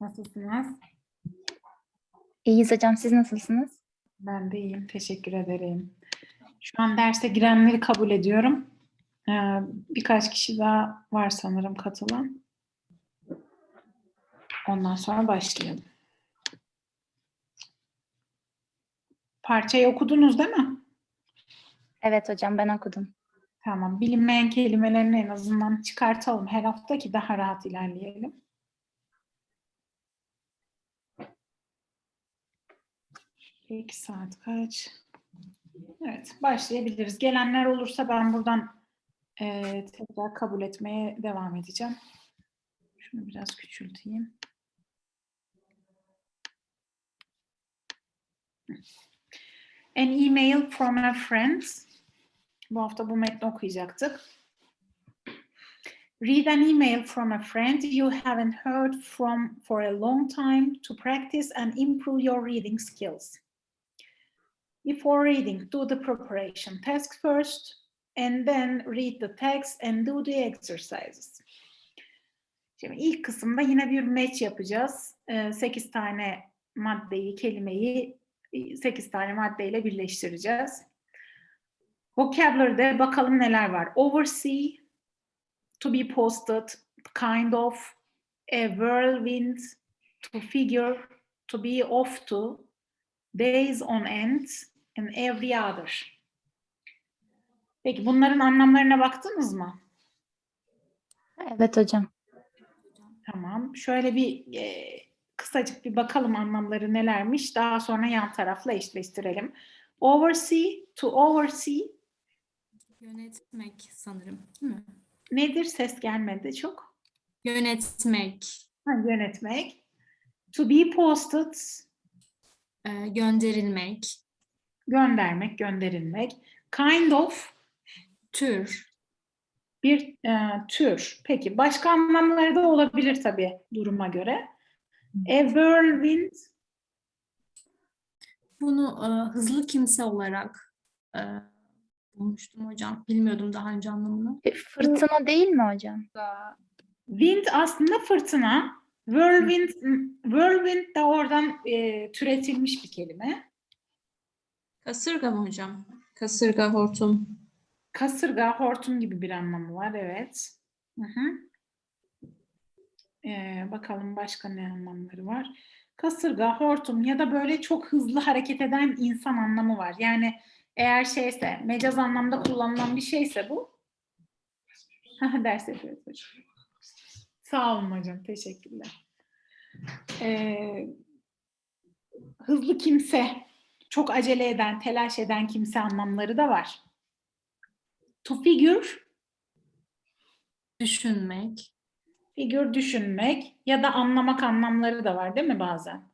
Nasılsınız? İyiyiz hocam. Siz nasılsınız? Ben de iyiyim. Teşekkür ederim. Şu an derse girenleri kabul ediyorum. Ee, birkaç kişi daha var sanırım katılan. Ondan sonra başlayalım. Parçayı okudunuz değil mi? Evet hocam ben okudum. Tamam. Bilinmeyen kelimelerini en azından çıkartalım her hafta ki daha rahat ilerleyelim. İki saat kaç? Evet, başlayabiliriz. Gelenler olursa ben buradan eee, tekrar kabul etmeye devam edeceğim. Şunu biraz küçülteyim. An email from a friend. Bu hafta bu metni okuyacaktık. Read an email from a friend you haven't heard from for a long time to practice and improve your reading skills. Before reading, do the preparation task first, and then read the text and do the exercises. Şimdi ilk kısımda yine bir match yapacağız. 8 tane maddeyi, kelimeyi 8 tane maddeyle birleştireceğiz. Vocabulary'de bakalım neler var. Oversee, to be posted, kind of, a whirlwind, to figure, to be off to, days on end, and every other. Peki bunların anlamlarına baktınız mı? Evet hocam. Tamam. Şöyle bir e, kısacık bir bakalım anlamları nelermiş. Daha sonra yan tarafla eşleştirelim. Oversee, to oversee Yönetmek sanırım. Değil mi? nedir? Ses gelmedi çok. Yönetmek, Ha, yönetmek. To be posted, e, gönderilmek, göndermek, gönderilmek. Kind of, tür, bir e, tür. Peki başka anlamları da olabilir tabii duruma göre. A whirlwind, bunu e, hızlı kimse olarak e, bulmuştum hocam. Bilmiyordum daha önce anlamını. E, Fırtına değil mi hocam? wind aslında fırtına. Whirlwind, whirlwind de oradan e, türetilmiş bir kelime. Kasırga mı hocam? Kasırga, hortum. Kasırga, hortum gibi bir anlamı var, evet. Hı hı. Ee, bakalım başka ne anlamları var. Kasırga, hortum ya da böyle çok hızlı hareket eden insan anlamı var. Yani eğer şeyse, mecaz anlamda kullanılan bir şeyse bu. Ders yapıyoruz hocam. Sağ olun hocam, teşekkürler. Ee, hızlı kimse, çok acele eden, telaş eden kimse anlamları da var. To figure, Düşünmek, figure düşünmek ya da anlamak anlamları da var değil mi bazen?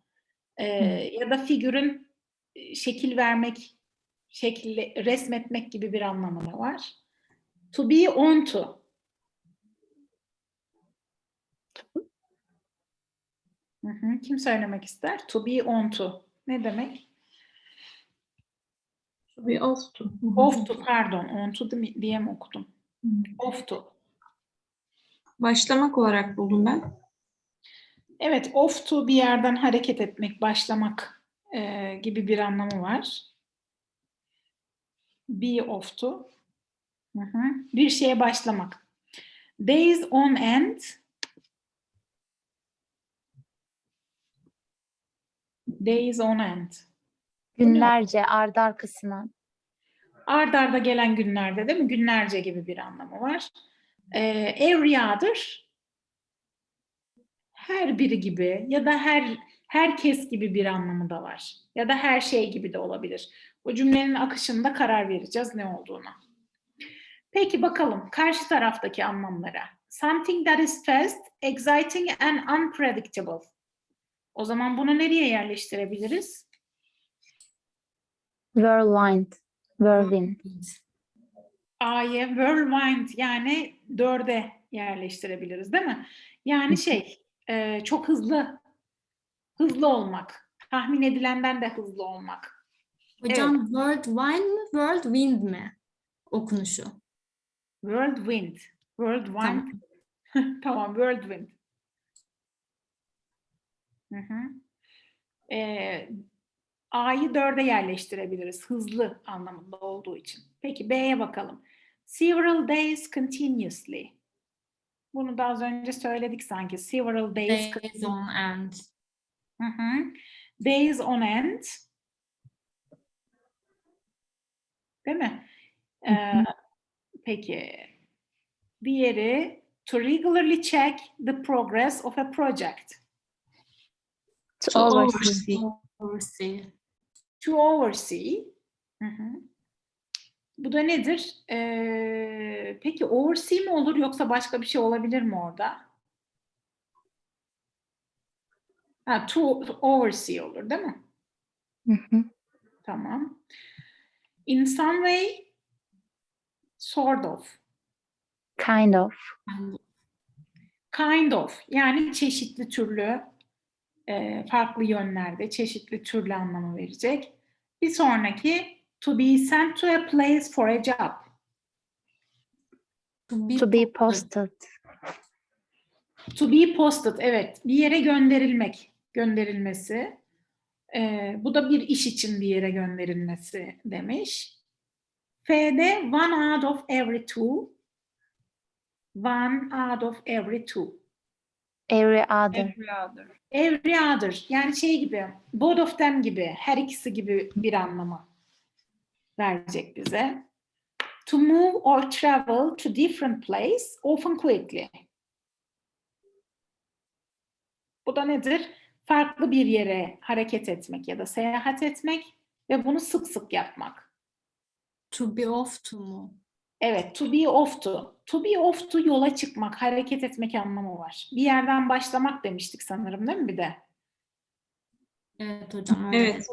Ee, ya da figürün e, şekil vermek, şekilli, resmetmek gibi bir anlamı da var. To be on to. Hı hı, Kim söylemek ister? To be on to. Ne demek? Off to. Off to pardon. On to di- diye mi okudum? Off to. Başlamak olarak buldum ben. Evet, off to bir yerden hareket etmek, başlamak e, gibi bir anlamı var. Be off to. Hı hı. Bir şeye başlamak. Days on end. Days on end. Günlerce ardı arkasına. Ard arda gelen günlerde değil mi? Günlerce gibi bir anlamı var. Ee, every other her biri gibi ya da her herkes gibi bir anlamı da var. Ya da her şey gibi de olabilir. O cümlenin akışında karar vereceğiz ne olduğuna. Peki bakalım karşı taraftaki anlamlara. Something that is fast, exciting and unpredictable. O zaman bunu nereye yerleştirebiliriz? Whirlwind. Whirlwind. A'ya whirlwind yani dörde yerleştirebiliriz değil mi? Yani şey e, çok hızlı hızlı olmak. Tahmin edilenden de hızlı olmak. Hocam world wine mi, world wind mi okunuşu? Whirlwind. Whirlwind. Tamam. tamam whirlwind. Hı hı. Ee, A'yı dörde yerleştirebiliriz. Hızlı anlamında olduğu için. Peki B'ye bakalım. Several days continuously. Bunu da az önce söyledik sanki. Several days, Days on end. Hı hı. days on end. Değil mi? Ee, peki. Diğeri to regularly check the progress of a project. To To oversee. oversee. To oversee. Hı hı. Bu da nedir? Ee, peki oversee mi olur yoksa başka bir şey olabilir mi orada? Ha, to oversee olur değil mi? Hı hı. Tamam. In some way, sort of, Kind of. Kind of yani çeşitli türlü, e, farklı yönlerde, çeşitli türlü anlamı verecek. Bir sonraki to be sent to a place for a job. to be, To be posted. To be posted, evet. Bir yere gönderilmek, gönderilmesi. Ee, bu da bir iş için bir yere gönderilmesi demiş. F'de one out of every two. One out of every two. Every other. Every other. Every other. Yani şey gibi, both of them gibi, her ikisi gibi bir anlamı verecek bize. To move or travel to different place, often quickly. Bu da nedir? Farklı bir yere hareket etmek ya da seyahat etmek ve bunu sık sık yapmak. to be off to mu? Evet, to be off to. To be off to yola çıkmak, hareket etmek anlamı var. Bir yerden başlamak demiştik sanırım değil mi bir de? Evet hocam. Evet.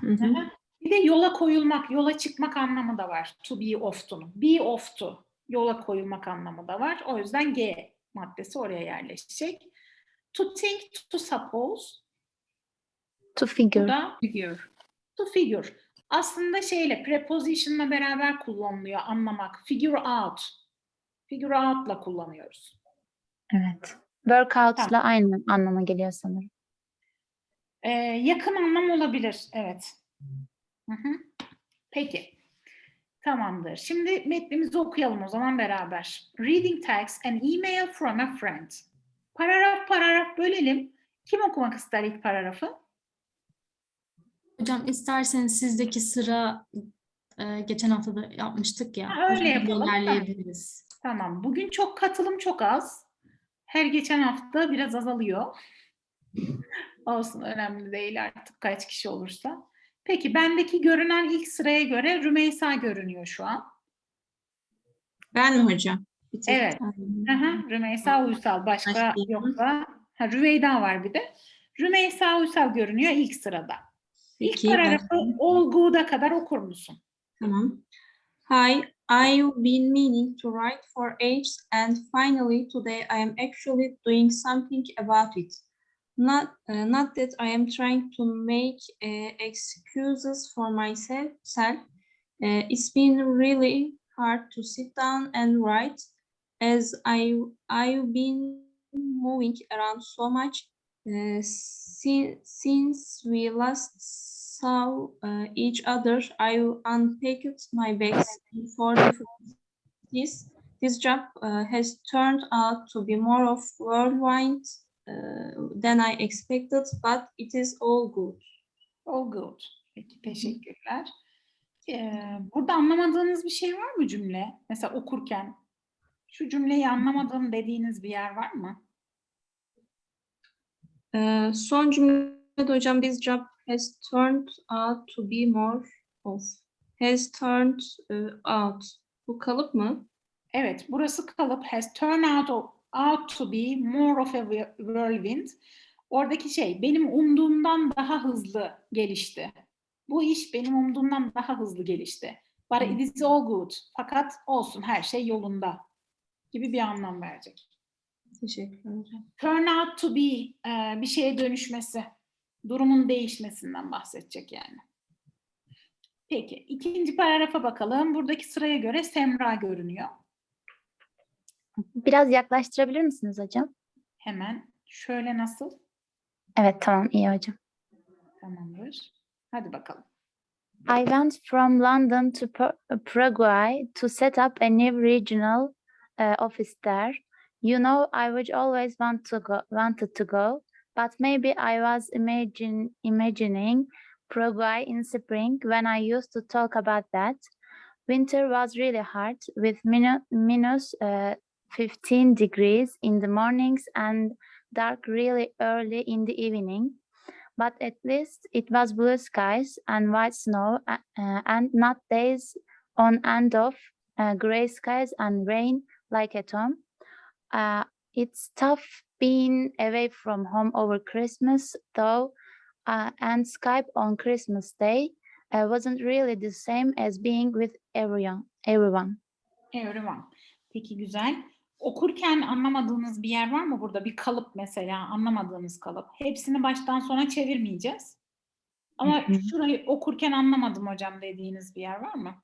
Hı hı. Aha. Bir de yola koyulmak, yola çıkmak anlamı da var. To be off to'nun. Be off to. Yola koyulmak anlamı da var. O yüzden G maddesi oraya yerleşecek. To think, to suppose. To figure. da Figure. to figure. Aslında şeyle, preposition'la beraber kullanılıyor anlamak. Figure out. Figure out'la kullanıyoruz. Evet. Workout'la aynı anlama geliyor sanırım. Ee, yakın anlam olabilir. Evet. Hı hı. Peki. Tamamdır. Şimdi metnimizi okuyalım o zaman beraber. Reading text an email from a friend. Paragraf paragraf bölelim. Kim okumak ister ilk paragrafı? Hocam isterseniz sizdeki sıra e, geçen hafta da yapmıştık ya. Ha, öyle yapalım, tamam. ilerleyebiliriz. Tamam. Bugün çok katılım çok az. Her geçen hafta biraz azalıyor. Olsun önemli değil artık kaç kişi olursa. Peki bendeki görünen ilk sıraya göre Rümeysa görünüyor şu an. Ben mi hocam? Evet. Hı, Rümeysa Uysal. Başka Başka yoksa ha, Rüveyda var bir de. Rümeysa Uysal görünüyor ilk sırada. İlk Peki, paragrafı ben- all good'a kadar okur musun? Tamam. Hi, I've been meaning to write for ages and finally today I am actually doing something about it. Not, uh, not that I am trying to make uh, excuses for myself. self. Uh, it's been really hard to sit down and write as I, I've been moving around so much uh, si- since we last saw uh, each other, I unpacked my bags for different this this job uh, has turned out to be more of whirlwind uh, than I expected, but it is all good. All good. Peki teşekkürler. Ee, burada anlamadığınız bir şey var mı cümle? Mesela okurken şu cümleyi anlamadım dediğiniz bir yer var mı? Ee, son cümlede hocam this job has turned out to be more of has turned uh, out. Bu kalıp mı? Evet, burası kalıp has turned out, out to be more of a whir- whirlwind. Oradaki şey benim umduğumdan daha hızlı gelişti. Bu iş benim umduğumdan daha hızlı gelişti. But it is all good. Fakat olsun her şey yolunda gibi bir anlam verecek. Teşekkürler hocam. Turn out to be e, bir şeye dönüşmesi, durumun değişmesinden bahsedecek yani. Peki ikinci paragrafa bakalım. Buradaki sıraya göre Semra görünüyor. Biraz yaklaştırabilir misiniz hocam? Hemen şöyle nasıl? Evet tamam iyi hocam. Tamamdır. Hadi bakalım. I went from London to Par- Paraguay to set up a new regional uh, office there. You know, I would always want to go, wanted to go, but maybe I was imagine, imagining Paraguay in spring when I used to talk about that. Winter was really hard with minus uh, 15 degrees in the mornings and dark really early in the evening but at least it was blue skies and white snow uh, and not days on end of uh, gray skies and rain like at home. Uh, it's tough being away from home over Christmas though, uh, and Skype on Christmas Day uh, wasn't really the same as being with everyone. Everyone. Everyone. Peki güzel. Okurken anlamadığınız bir yer var mı burada? Bir kalıp mesela anlamadığınız kalıp. Hepsini baştan sona çevirmeyeceğiz. Ama Hı hı. şurayı okurken anlamadım hocam dediğiniz bir yer var mı?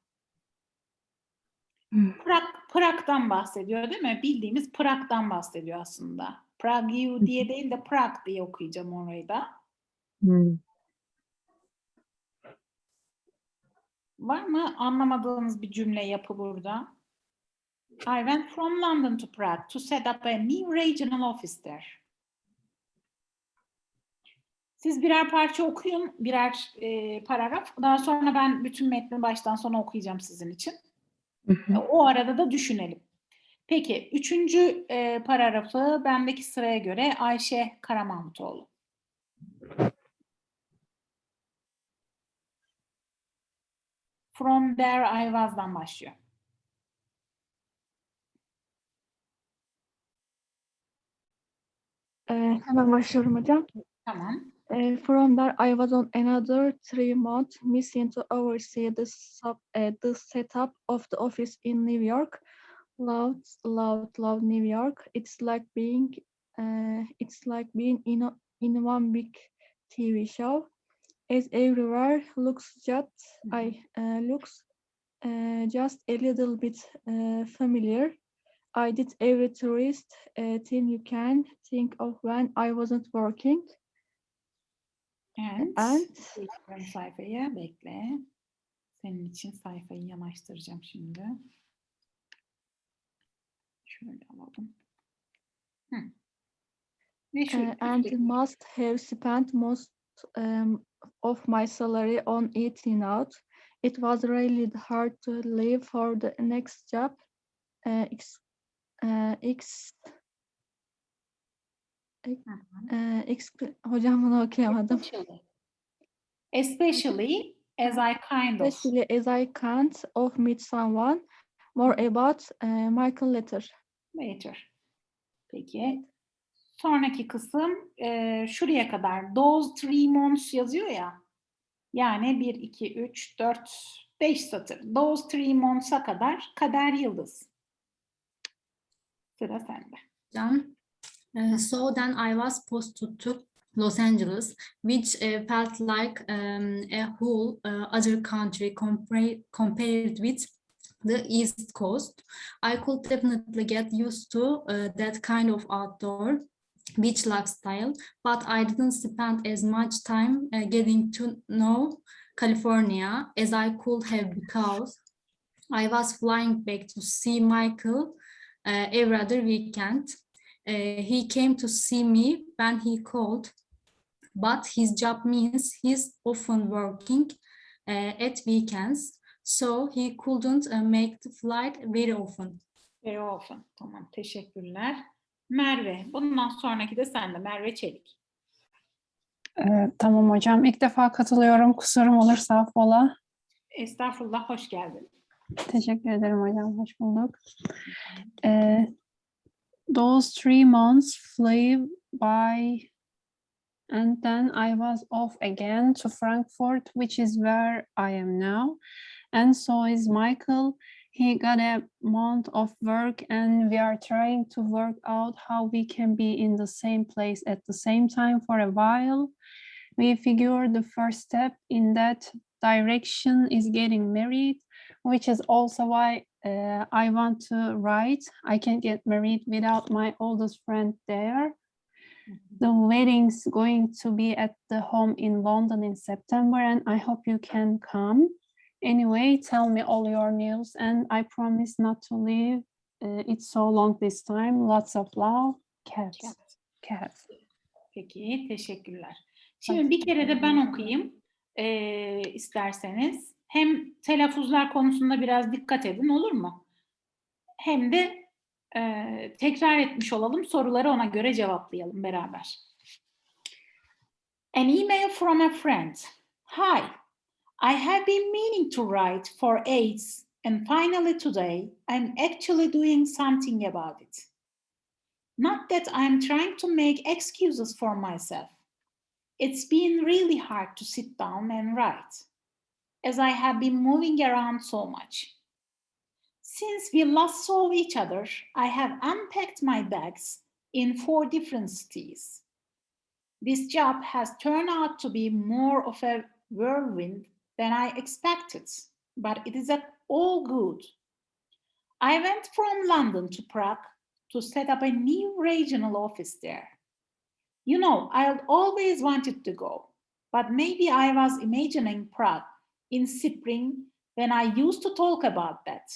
Hı. Prag, Prag'dan bahsediyor değil mi? Bildiğimiz Prag'dan bahsediyor aslında. Prague diye değil de Prag diye okuyacağım orayı da. Var mı anlamadığınız bir cümle yapı burada? I went from London to Prague to set up a new regional office there. Siz birer parça okuyun, birer e, paragraf. Daha sonra ben bütün metni baştan sona okuyacağım sizin için. Hı hı. O arada da düşünelim. Peki, üçüncü e, paragrafı bendeki sıraya göre Ayşe Karamahmutoğlu. From there I was'dan başlıyor. Ee, hemen başlıyorum hocam. Tamam. Uh, from there, I was on another three month mission to oversee the sub, uh, the setup of the office in New York. Loved, loved, loved New York. It's like being, uh, it's like being in a, in one big TV show. As everywhere looks just, I uh, looks uh, just a little bit uh, familiar. I did every tourist uh, thing you can think of when I wasn't working. And, And Bekliyorum sayfayı, bekle. Senin için sayfayı yanaştıracağım şimdi. Şöyle alalım. Hı. Ve şu uh, and must have spent most um, of my salary on eating out. It was really hard to leave for the next job. Uh, ex, uh, ex, Hı hı. uh, exp- hocam bunu okuyamadım. Especially. Especially as I kind of. Especially as I can't of meet someone more about uh, Michael later. Later. Peki. Sonraki kısım e, şuraya kadar. Those three months yazıyor ya. Yani 1, 2, 3, 4, 5 satır. Those three months'a kadar kader yıldız. Sıra sende. hocam. So then I was posted to Los Angeles, which uh, felt like um, a whole uh, other country compare, compared with the East Coast. I could definitely get used to uh, that kind of outdoor beach lifestyle, but I didn't spend as much time uh, getting to know California as I could have because I was flying back to see Michael uh, every other weekend. Uh, he came to see me when he called, but his job means he's often working uh, at weekends, so he couldn't uh, make the flight very often. Very often. Tamam. Teşekkürler. Merve. Bundan sonraki de sende. Merve Çelik. Ee, tamam hocam. İlk defa katılıyorum. Kusurum olursa affola. Estağfurullah. Hoş geldin. Teşekkür ederim hocam. Hoş bulduk. Ee, those three months flew by and then I was off again to Frankfurt, which is where I am now. And so is Michael. He got a month of work and we are trying to work out how we can be in the same place at the same time for a while. We figure the first step in that direction is getting married, which is also why uh, I want to write. I can't get married without my oldest friend there. The wedding's going to be at the home in London in September, and I hope you can come. Anyway, tell me all your news, and I promise not to leave uh, it so long this time. Lots of love, Cat. Cat. Cat. Peki, teşekkürler. Şimdi bir kere de ben okuyayım eee, isterseniz. Hem telaffuzlar konusunda biraz dikkat edin olur mu? Hem de eee, tekrar etmiş olalım, soruları ona göre cevaplayalım beraber. An email from a friend. Hi, I have been meaning to write for ages and finally today I'm actually doing something about it. Not that I'm trying to make excuses for myself. It's been really hard to sit down and write, as I have been moving around so much. Since we last saw each other, I have unpacked my bags in four different cities. This job has turned out to be more of a whirlwind than I expected, but it is all good. I went from London to Prague to set up a new regional office there. You know, I always wanted to go, but maybe I was imagining Prague in spring when I used to talk about that.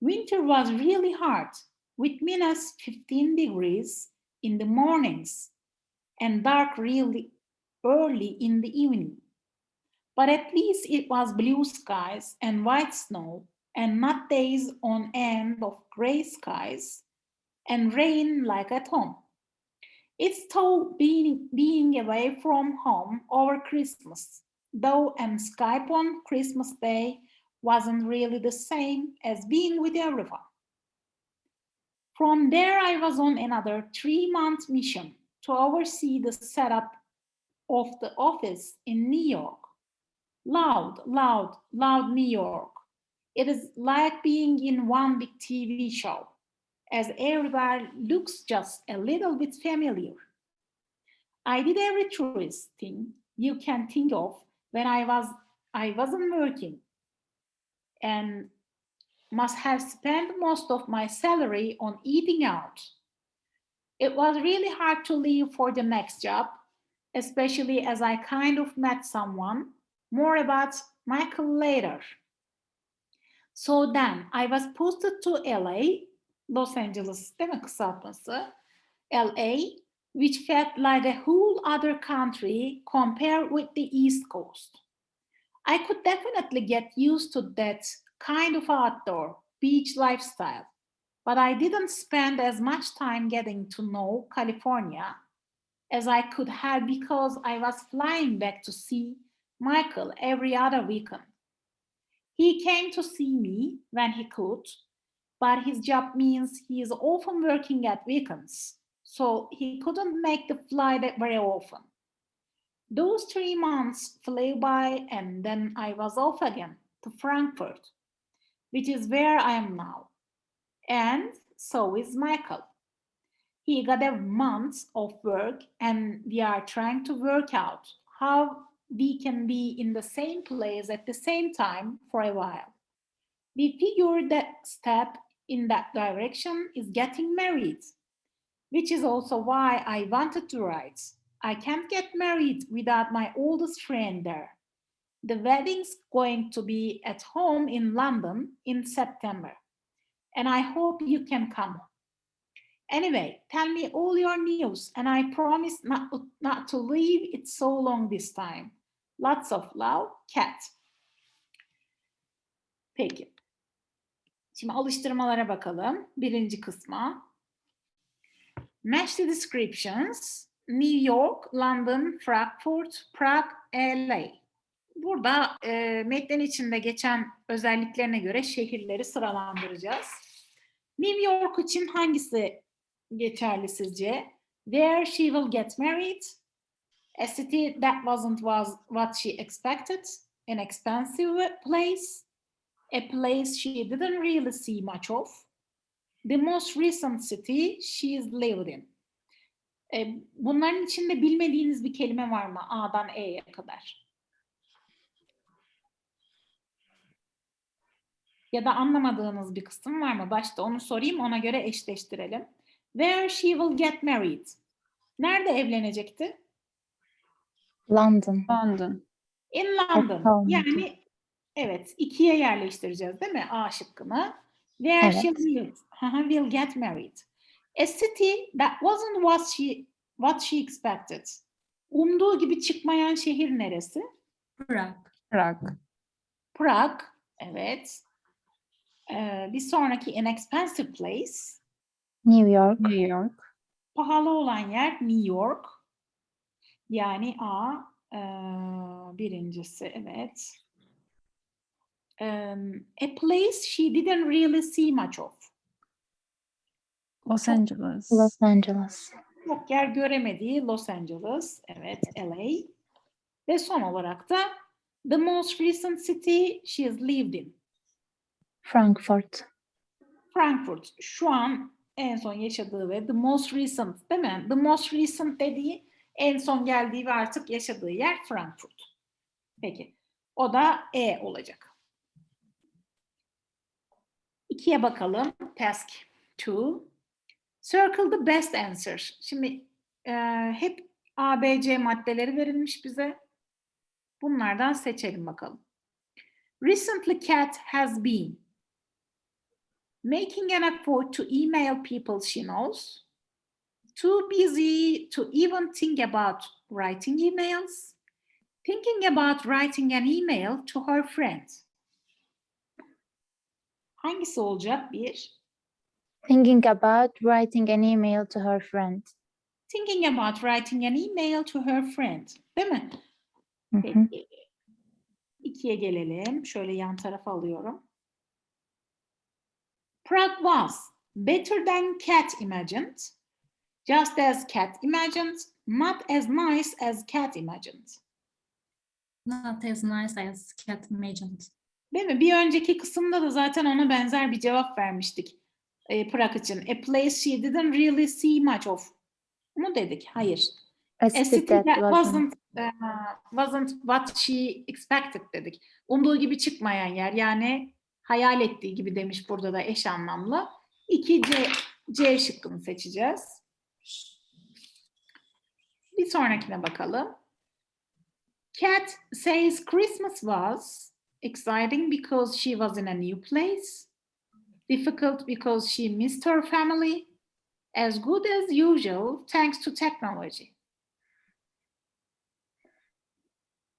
Winter was really hard, with minus 15 degrees in the mornings and dark really early in the evening. But at least it was blue skies and white snow and not days on end of gray skies and rain like at home. It's tough being, being away from home over Christmas, though and Skype on Christmas Day wasn't really the same as being with everyone. From there, I was on another three-month mission to oversee the setup of the office in New York. Loud, loud, loud New York. It is like being in one big TV show as everywhere looks just a little bit familiar. I did every tourist thing you can think of when I was I wasn't working and must have spent most of my salary on eating out. It was really hard to leave for the next job, especially as I kind of met someone. More about Michael later. So then I was posted to LA Los Angeles değil mi? LA, which felt like a whole other country compared with the East Coast. I could definitely get used to that kind of outdoor beach lifestyle, but I didn't spend as much time getting to know California as I could have because I was flying back to see Michael every other weekend. He came to see me when he could, but his job means he is often working at weekends, so he couldn't make the flight very often. Those three months flew by and then I was off again to Frankfurt, which is where I am now. And so is Michael. He got a month of work and we are trying to work out how we can be in the same place at the same time for a while. We figured that step in that direction is getting married, which is also why I wanted to write. I can't get married without my oldest friend there. The wedding's going to be at home in London in September, and I hope you can come. Anyway, tell me all your news, and I promise not, not to leave it so long this time. Lots of love, Cat. Peki. Şimdi alıştırmalara bakalım. Birinci kısma. Match the descriptions. New York, London, Frankfurt, Prague, LA. Burada e, metnin içinde geçen özelliklerine göre şehirleri sıralandıracağız. New York için hangisi geçerli sizce? Where she will get married. A city that wasn't was what she expected. An expensive place. A place she didn't really see much of. The most recent city she's lived in. E, bunların içinde bilmediğiniz bir kelime var mı? A'dan E'ye kadar. Ya da anlamadığınız bir kısım var mı? Başta onu sorayım, ona göre eşleştirelim. Where she will get married. Nerede evlenecekti? London. London. In London. London. Yani evet ikiye yerleştireceğiz değil mi A şıkkını? Where Evet. she lives. Aha, will get married. A city that wasn't what she what she expected. Umduğu gibi çıkmayan şehir neresi? Prague. Prague. Prag. Evet. Ee, bir sonraki inexpensive place. New York. New York. Pahalı olan yer New York. Yani A eee, birincisi evet. Em, a place she didn't really see much of. Los Angeles. Los Angeles. Çok yer göremediği Los Angeles. Evet, LA. Ve son olarak da the most recent city she has lived in. Frankfurt. Frankfurt. Şu an en son yaşadığı ve the most recent değil mi? The most recent dediği en son geldiği ve artık yaşadığı yer Frankfurt. Peki. O da E olacak. İkiye bakalım. Task 2. Circle the best answer. Şimdi e, hep A, B, C maddeleri verilmiş bize. Bunlardan seçelim bakalım. Recently Cat has been making an effort to email people she knows, too busy to even think about writing emails, thinking about writing an email to her friend. Hangisi olacak? Bir, Thinking about writing an email to her friend. thinking about writing an email to her friend. Değil mi? Hı hı. Peki. İkiye gelelim. Şöyle yan tarafa alıyorum. Prague was better than Cat imagined, just as Cat imagined, not as nice as Cat imagined. Not as nice as cat imagined. Değil mi? Bir önceki kısımda da zaten ona benzer bir cevap vermiştik. E, Prague için. A place she didn't really see much of. Mu dedik? Hayır. A city that wasn't, uh, wasn't what she expected dedik. Umduğu gibi çıkmayan yer yani hayal ettiği gibi demiş burada da eş anlamlı. 2 C, C şıkkını seçeceğiz. Bir sonrakine bakalım. Cat says Christmas was exciting because she was in a new place, difficult because she missed her family, as good as usual thanks to technology.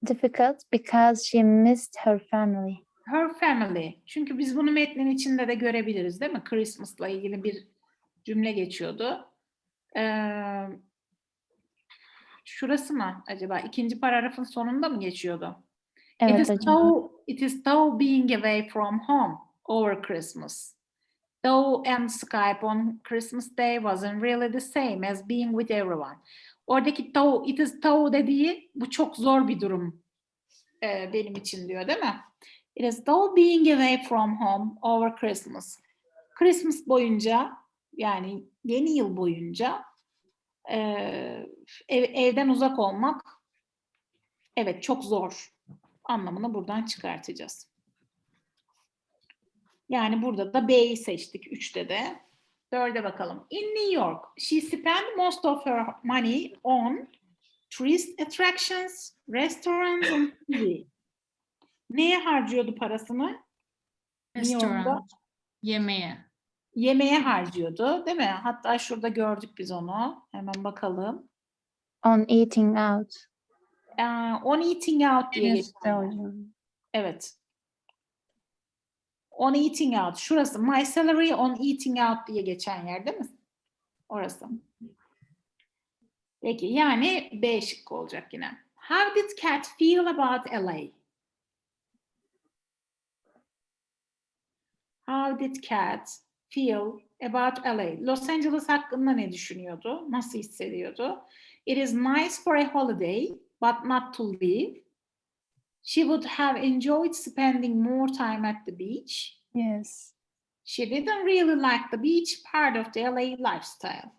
Difficult because she missed her family. Her family. Çünkü biz bunu metnin içinde de görebiliriz değil mi? Christmas'la ilgili bir cümle geçiyordu. Ee, şurası mı acaba? İkinci paragrafın sonunda mı geçiyordu? İt, Evet is hocam. so, it is so being away from home over Christmas. Though and Skype on Christmas Day wasn't really the same as being with everyone. Oradaki though, it is though dediği bu çok zor bir durum e, benim için diyor değil mi? It is though being away from home over Christmas. Christmas boyunca yani yeni yıl boyunca e, ev, evden uzak olmak evet çok zor anlamını buradan çıkartacağız. Yani burada da B'yi seçtik üçte de. Dörde bakalım. In New York, she spent most of her money on tourist attractions, restaurants and TV. Neye harcıyordu parasını? New York'ta Restaurant. Yemeğe. yemeğe harcıyordu, değil mi? Hatta şurada gördük biz onu. Hemen bakalım. On eating out. Ee, on eating out diye geçiyor. Evet. On eating out. Şurası. My salary on eating out diye geçen yer değil mi? Orası. Peki yani B şıkkı olacak yine. How did Cat feel about LA? How did Cat feel about LA? Los Angeles hakkında ne düşünüyordu? Nasıl hissediyordu? It is nice for a holiday, but not to live. She would have enjoyed spending more time at the beach. Yes. She didn't really like the beach part of the LA lifestyle.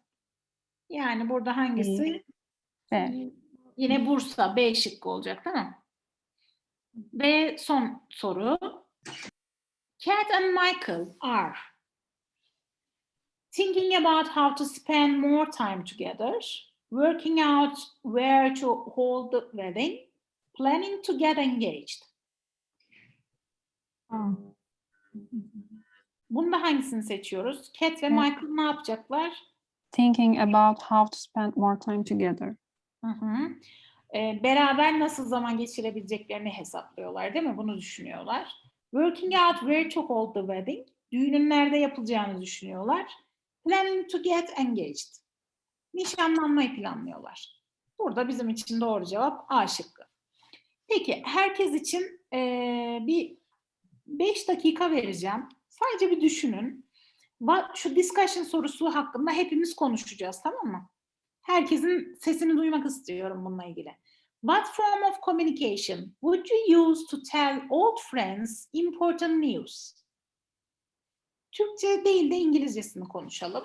Yani burada hangisi? B. Yine Bursa B şıkkı olacak değil mi? Ve son soru. Kat and Michael are thinking about how to spend more time together. Working out where to hold the wedding, planning to get engaged. Bunda hangisini seçiyoruz? Cat ve. Michael ne yapacaklar? Thinking about how to spend more time together. Hı hı. Ee, beraber nasıl zaman geçirebileceklerini hesaplıyorlar değil mi? Bunu düşünüyorlar. Working out where to hold the wedding. Düğünün nerede yapılacağını düşünüyorlar. Planning to get engaged. Nişanlanmayı planlıyorlar. Burada bizim için doğru cevap A şıkkı. Peki herkes için eee, bir 5 dakika vereceğim. Sadece bir düşünün. Şu discussion sorusu hakkında hepimiz konuşacağız tamam mı? Herkesin sesini duymak istiyorum bununla ilgili. What form of communication would you use to tell old friends important news? Türkçe değil de İngilizcesini konuşalım.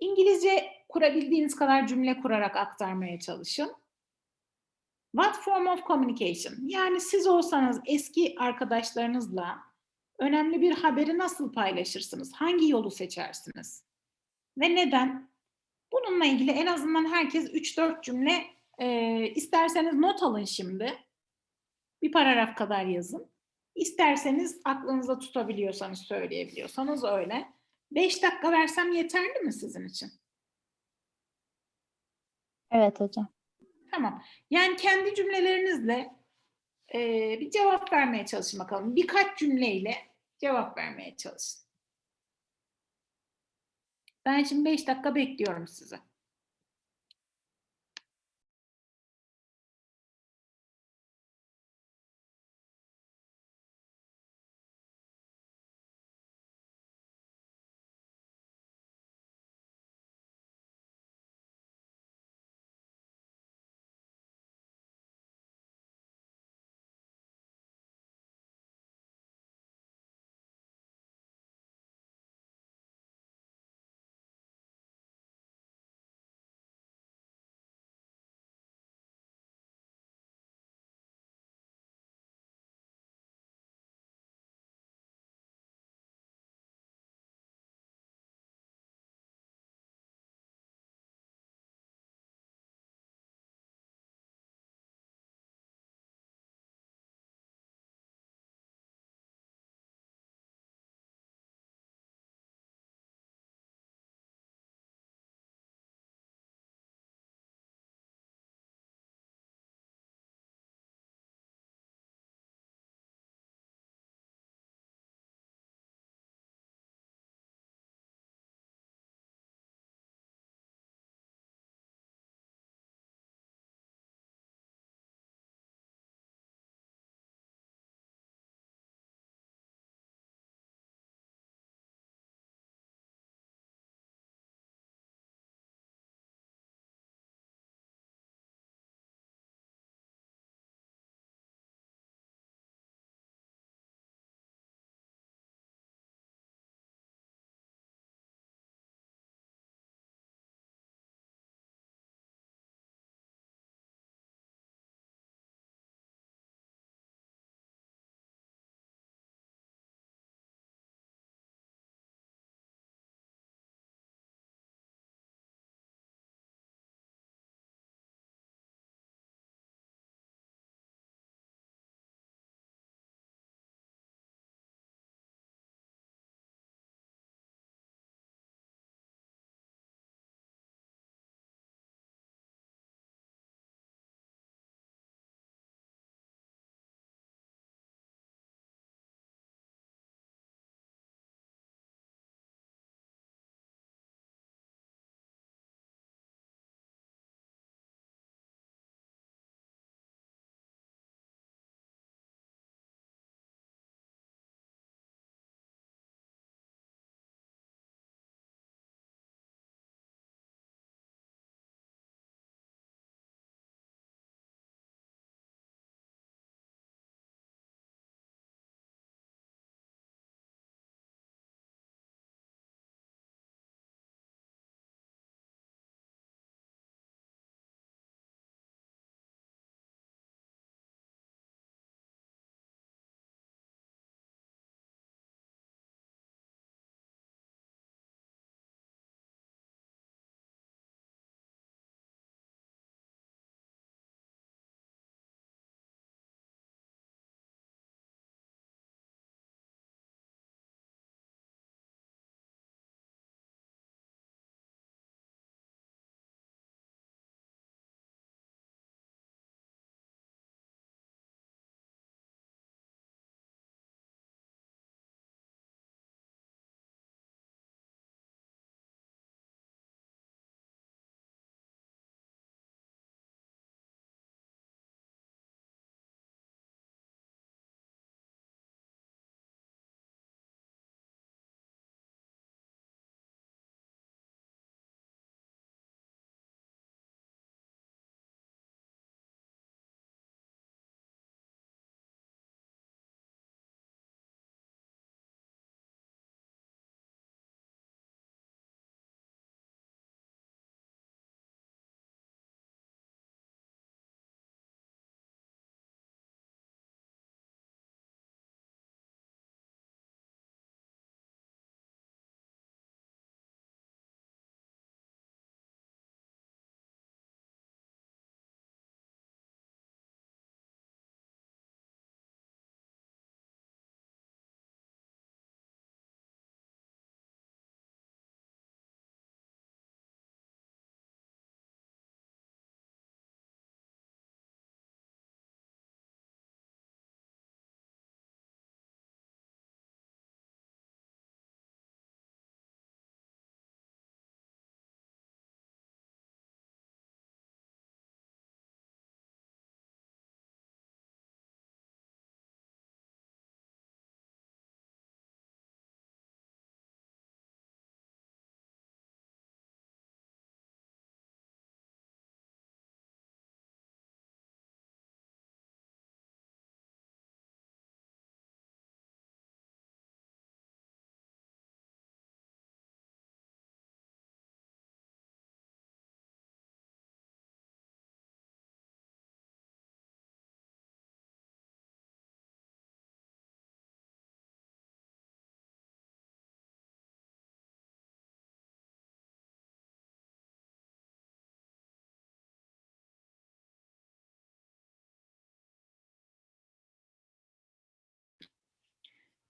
İngilizce kurabildiğiniz kadar cümle kurarak aktarmaya çalışın. What form of communication? Yani siz olsanız eski arkadaşlarınızla önemli bir haberi nasıl paylaşırsınız? Hangi yolu seçersiniz? Ve neden? Bununla ilgili en azından herkes 3-4 cümle e, isterseniz not alın şimdi. Bir paragraf kadar yazın. İsterseniz aklınızda tutabiliyorsanız, söyleyebiliyorsanız öyle. 5 dakika versem yeterli mi sizin için? Evet hocam. Tamam. Yani kendi cümlelerinizle e, bir cevap vermeye çalışın bakalım. Birkaç cümleyle cevap vermeye çalışın. Ben şimdi 5 dakika bekliyorum sizi.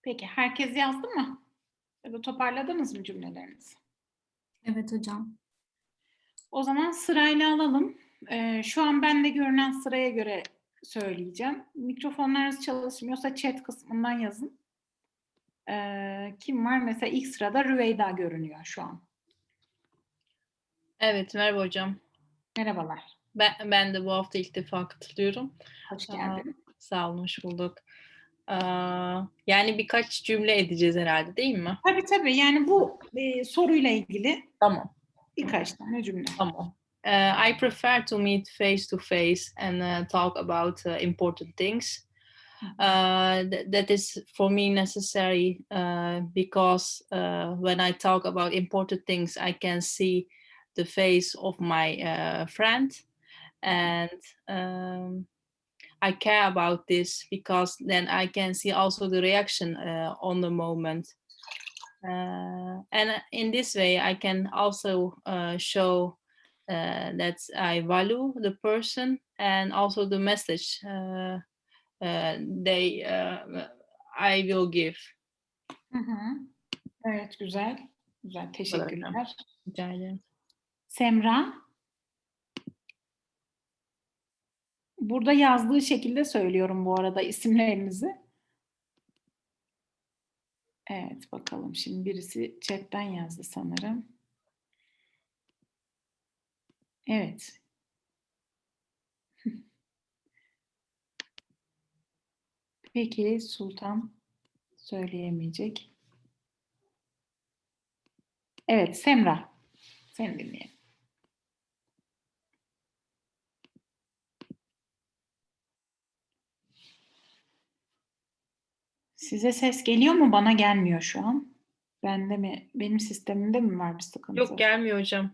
Peki herkes yazdı mı? Ya da toparladınız mı cümlelerinizi? Evet hocam. O zaman sırayla alalım. Ee, şu an bende görünen sıraya göre söyleyeceğim. Mikrofonlarınız çalışmıyorsa chat kısmından yazın. Ee, kim var? Mesela ilk sırada Rüveyda görünüyor şu an. Evet, merhaba hocam. Merhabalar. Ben, ben de bu hafta ilk defa katılıyorum. Hoş Aa, geldin. Sağ olun, hoş bulduk. Yani birkaç cümle edeceğiz herhalde değil mi? Tabii tabii. Yani bu e, soruyla ilgili Tamam, birkaç tane cümle. tamam. Uh, I prefer to meet face to face and uh, talk about uh, important things. Uh, th- that is for me necessary uh, because uh, when I talk about important things, I can see the face of my uh, friend, and um, I care about this because then I can see also the reaction uh, on the moment. Uh, and in this way, I can also uh, show uh, that I value the person and also the message uh, uh, they uh, I will give. Hı hı. Evet güzel. Güzel. Teşekkürler. Rica ederim. Semra. Burada yazdığı şekilde söylüyorum bu arada isimlerinizi. Evet bakalım şimdi birisi chatten yazdı sanırım. Evet. Peki Sultan söyleyemeyecek. Evet Semra. Seni dinleyelim. Size ses geliyor mu? Bana gelmiyor şu an. Bende mi? Benim sistemimde mi var bir sıkıntı? Yok gelmiyor hocam.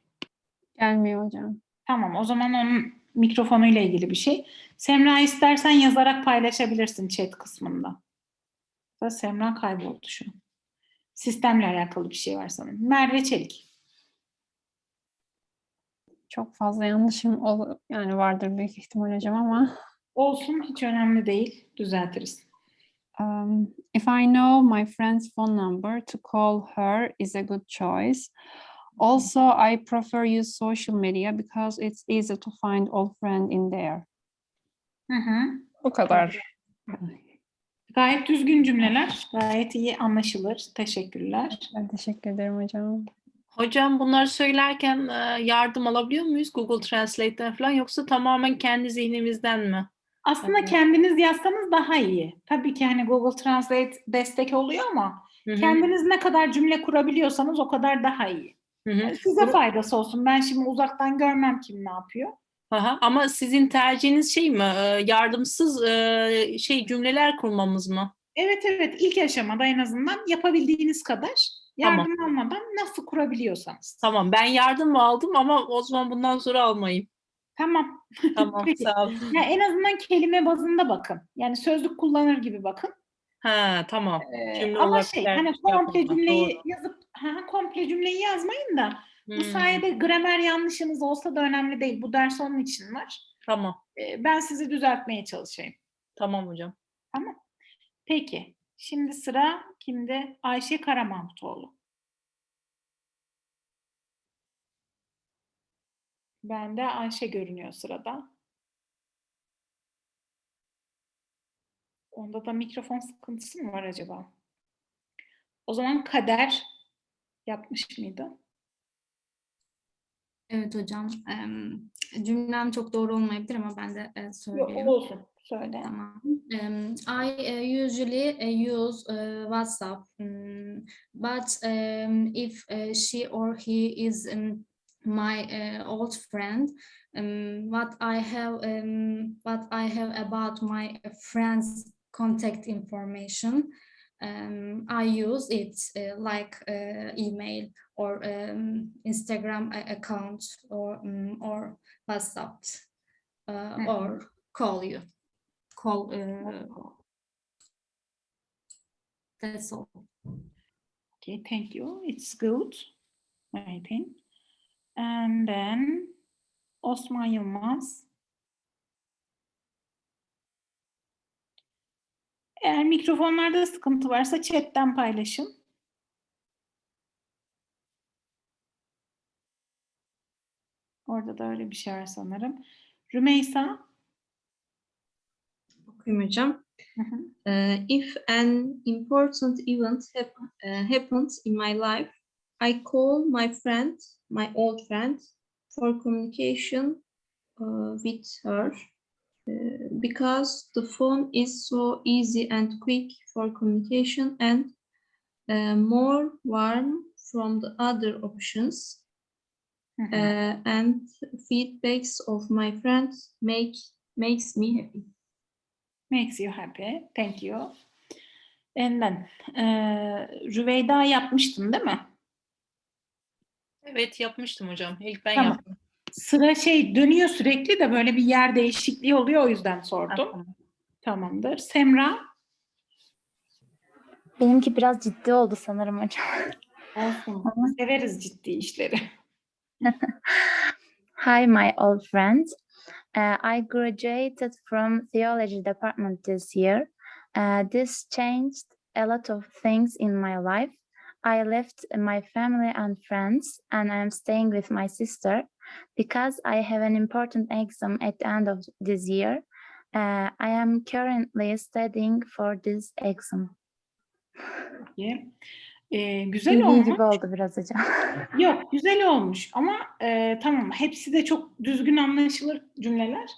Gelmiyor hocam. Tamam, o zaman onun mikrofonuyla ilgili bir şey. Semra istersen yazarak paylaşabilirsin chat kısmında. Da Semra kayboldu şu an. Sistemle alakalı bir şey var sanırım. Merve Çelik. Çok fazla yanlışım ol yani vardır büyük ihtimal hocam ama Olsun, hiç önemli değil. Düzeltiriz. Um, if I know my friend's phone number to call her is a good choice. Also, I prefer use social media because it's easy to find old friend in there. Hı hı. Bu kadar. Gayet düzgün cümleler. Gayet iyi anlaşılır. Teşekkürler. Ben teşekkür ederim hocam. Hocam bunları söylerken e, yardım alabiliyor muyuz Google Translate'ten falan yoksa tamamen kendi zihnimizden mi? Aslında Evet. kendiniz yazsanız daha iyi. Tabii ki hani Google Translate destek oluyor ama Hı hı, kendiniz ne kadar cümle kurabiliyorsanız o kadar daha iyi. hı. Size faydası olsun. Ben şimdi uzaktan görmem kim ne yapıyor. Aha, Ama sizin tercihiniz şey mi? e, Yardımsız e, şey cümleler kurmamız mı? Evet evet ilk aşamada en azından yapabildiğiniz kadar yardım almadan nasıl kurabiliyorsanız. Tamam ben yardım aldım ama o zaman bundan sonra almayayım. Tamam. Tamam Peki. sağ olun. Ya en azından kelime bazında bakın. Yani sözlük kullanır gibi bakın. Ha tamam. Ee, Cümle ama şey hani şey komple yapmadan, cümleyi doğru. yazıp ha, komple cümleyi yazmayın da bu Hmm, sayede gramer yanlışınız olsa da önemli değil. Bu ders onun için var. Tamam. Ee, ben sizi düzeltmeye çalışayım. Tamam hocam. Peki. Şimdi sıra kimde? Ayşe Karamahmutoğlu. Bende Ayşe görünüyor sırada. Onda da mikrofon sıkıntısı mı var acaba? O zaman Kader yapmış mıydı? Evet hocam. Em, cümlem çok doğru olmayabilir ama ben de e, söyleyeyim. olsun. Söyle. Tamam. Um, I uh, usually uh, use uh, WhatsApp, um, but um, if uh, she or he is um, my uh, old friend, um, what I have, um, what I have about my friend's contact information, um, I use it uh, like uh, email or um, Instagram account or um, or WhatsApp uh, Mhm. or call you. Call. Uh, that's all. Okay, thank you. It's good. I think. And then Osman Yılmaz. Eğer mikrofonlarda sıkıntı varsa chatten paylaşın. Orada da öyle bir şey var sanırım. Rümeysa. Okuyayım hocam. Uh, if an important event hap- uh, happens in my life, I call my friend, my old friend, for communication uh, with her uh, because the phone is so easy and quick for communication and uh, more warm from the other options. Hı. Uh, and feedbacks of my friends make makes me happy. Makes you happy. Thank you. And then, eee, Rüveyda yapmıştın değil mi? Evet yapmıştım hocam. İlk ben Tamam. yaptım. Sıra şey dönüyor sürekli de böyle bir yer değişikliği oluyor o yüzden sordum. Tamam. Tamamdır. Semra. Benimki biraz ciddi oldu sanırım hocam. Olsun. Severiz ciddi işleri. Hi, my old friend. Uh, I graduated from theology department this year. Uh, this changed a lot of things in my life. I left my family and friends, and I'm staying with my sister because I have an important exam at the end of this year. Uh, I am currently studying for this exam. Peki. Eee, güzel Bildiği olmuş. gibi oldu biraz hocam. Yok güzel olmuş ama eee, tamam hepsi de çok düzgün anlaşılır cümleler.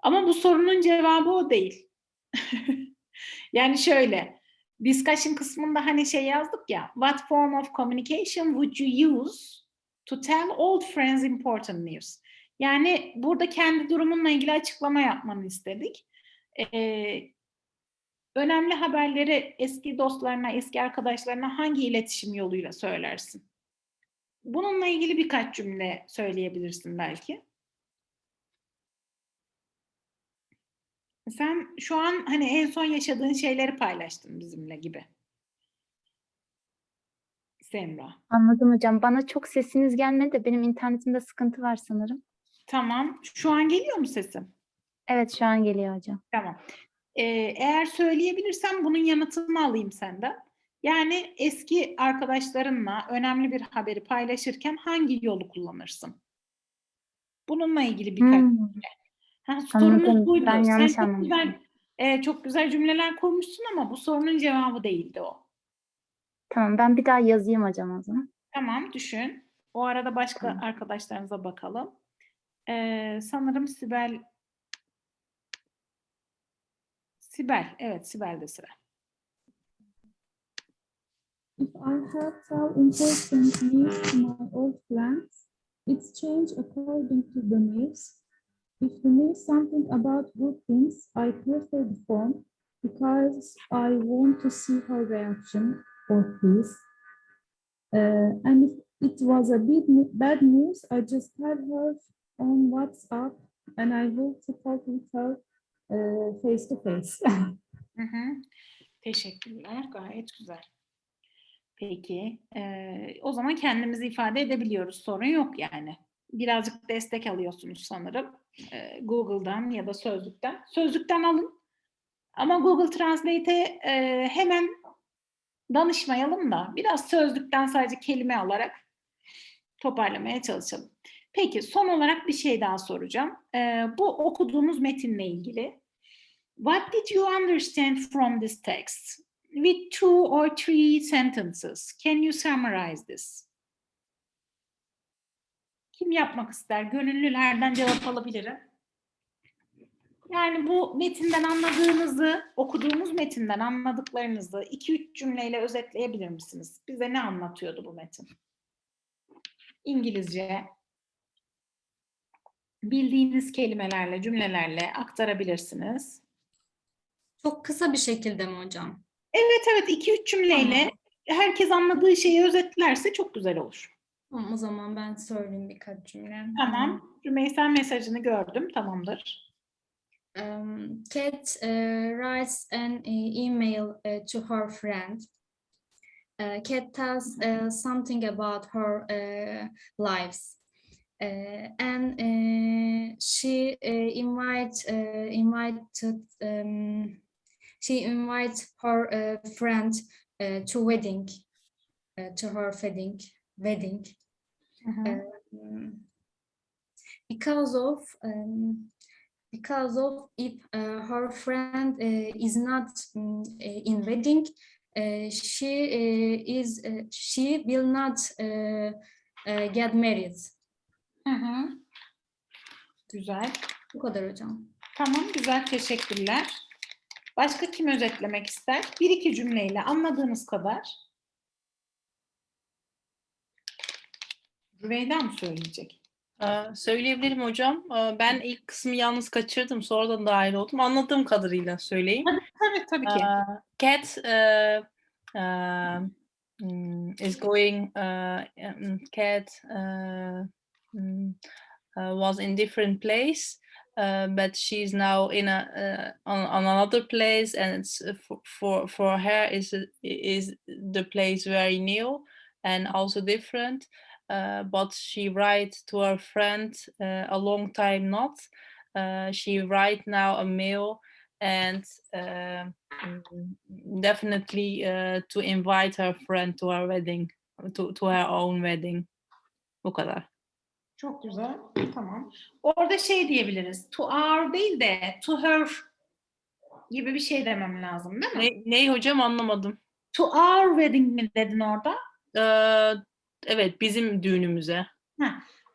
Ama bu sorunun cevabı o değil. yani şöyle discussion kısmında hani şey yazdık ya what form of communication would you use to tell old friends important news? Yani burada kendi durumunla ilgili açıklama yapmanı istedik. Eee, önemli haberleri eski dostlarına, eski arkadaşlarına hangi iletişim yoluyla söylersin? Bununla ilgili birkaç cümle söyleyebilirsin belki. Sen şu an hani en son yaşadığın şeyleri paylaştın bizimle gibi. Semra. Anladım hocam. Bana çok sesiniz gelmedi de benim internetimde sıkıntı var sanırım. Tamam. Şu an geliyor mu sesim? Evet şu an geliyor hocam. Tamam. Ee, eğer söyleyebilirsem bunun yanıtını alayım senden. Yani eski arkadaşlarınla önemli bir haberi paylaşırken hangi yolu kullanırsın? Bununla ilgili birkaç Hmm. Ha, sorumuz Anladım. buydu. Ben Sen yanlış çok anlamışım. güzel, e, çok güzel cümleler kurmuşsun ama bu sorunun cevabı değildi o. Tamam ben bir daha yazayım hocam o zaman. Tamam, düşün. O arada başka Tamam. arkadaşlarınıza bakalım. Ee, sanırım Sibel Sibel, evet Sibel'de sıra. If I have tell important news to my old friends, it's change according to the news. If the news something about good things, I prefer the phone because I want to see her reaction or his. Uh, and if it was a ne- bad news, I just tell her on WhatsApp and I will to talk with her uh, face to face. Hı hı. Teşekkürler, gayet güzel. Peki, ee, o zaman kendimizi ifade edebiliyoruz, sorun yok yani. Birazcık destek alıyorsunuz sanırım. Ee, Google'dan ya da Sözlük'ten. Sözlük'ten alın. Ama Google Translate'e e, hemen danışmayalım da biraz Sözlük'ten sadece kelime alarak toparlamaya çalışalım. Peki, son olarak bir şey daha soracağım. Ee, bu okuduğumuz metinle ilgili. What did you understand from this text? With two or three sentences, can you summarize this? Kim yapmak ister? Gönüllülerden cevap alabilirim. Yani bu metinden anladığınızı, okuduğumuz metinden anladıklarınızı iki üç cümleyle özetleyebilir misiniz? Bize ne anlatıyordu bu metin? İngilizce, bildiğiniz kelimelerle, cümlelerle aktarabilirsiniz. Çok kısa bir şekilde mi hocam? Evet evet iki üç cümleyle herkes anladığı şeyi özetlerse çok güzel olur. Tamam, o zaman ben söyleyeyim birkaç cümle. Tamam. Rümeysa mesajını gördüm. Tamamdır. Um, Kat uh, writes an uh, email uh, to her friend. Uh, Kat tells uh, something about her uh, lives. Uh, and uh, she uh, invite, uh, invited um, she invites her uh, friend uh, to wedding, uh, to her wedding, wedding. Hı hı. um, because of um, because of if uh, her friend uh, is not um, uh, in wedding, uh, she uh, is uh, she will not uh, uh, get married. Hı hı. Güzel. Bu kadar hocam. Tamam, güzel. Teşekkürler. Başka kim özetlemek ister? Bir iki cümleyle anladığınız kadar. Rüveyda mı söyleyecek? Ee, söyleyebilirim hocam. Ee, ben ilk kısmı yalnız kaçırdım. Sonradan dahil oldum. Anladığım kadarıyla söyleyeyim. Tabii, tabii ki. Uh, Cat uh, mm, is going. Uh, Cat uh, uh, was in different place, uh, but she's now in a uh, on, on another place, and it's uh, for for, for her is is the place very new and also different. Uh, but she write to her friend uh, a long time not. Uh, she write now a mail and mm, definitely uh, to invite her friend to her wedding, to, to her own wedding. Bu kadar. Çok güzel. Tamam. Orada şey diyebiliriz. To our değil de to her gibi bir şey demem lazım değil mi? Ne, ne hocam anlamadım. To our wedding mi dedin orada? Ee, evet bizim düğünümüze.